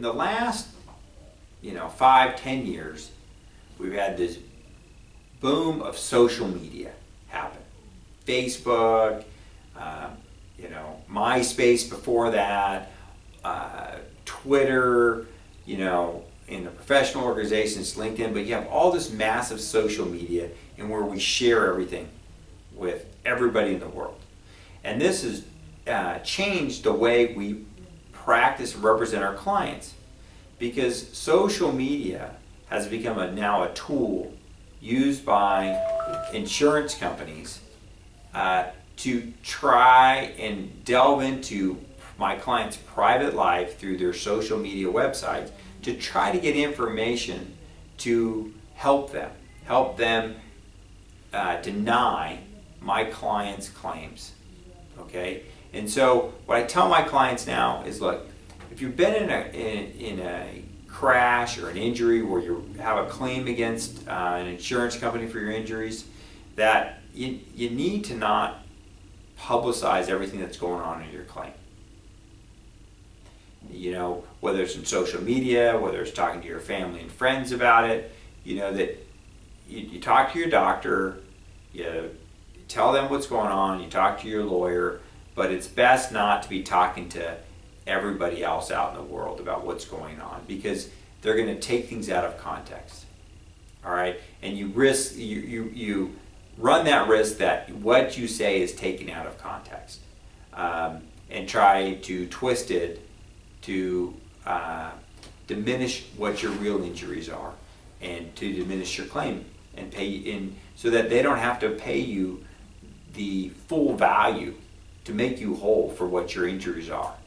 in the last, you know, five, ten years, we've had this boom of social media happen. Facebook, um, you know, MySpace before that, uh, Twitter, you know, in the professional organizations, LinkedIn, but you have all this massive social media and where we share everything with everybody in the world. And this has uh, changed the way we practice represent our clients because social media has become a, now a tool used by insurance companies uh, to try and delve into my client's private life through their social media websites to try to get information to help them, help them uh, deny my client's claims. Okay? And so what I tell my clients now is look, if you've been in a, in, in a crash or an injury where you have a claim against uh, an insurance company for your injuries, that you, you need to not publicize everything that's going on in your claim. You know, whether it's in social media, whether it's talking to your family and friends about it, you know, that you, you talk to your doctor, you tell them what's going on, you talk to your lawyer, but it's best not to be talking to everybody else out in the world about what's going on because they're going to take things out of context. All right, and you risk you you you run that risk that what you say is taken out of context um, and try to twist it to uh, diminish what your real injuries are and to diminish your claim and pay in so that they don't have to pay you the full value to make you whole for what your injuries are.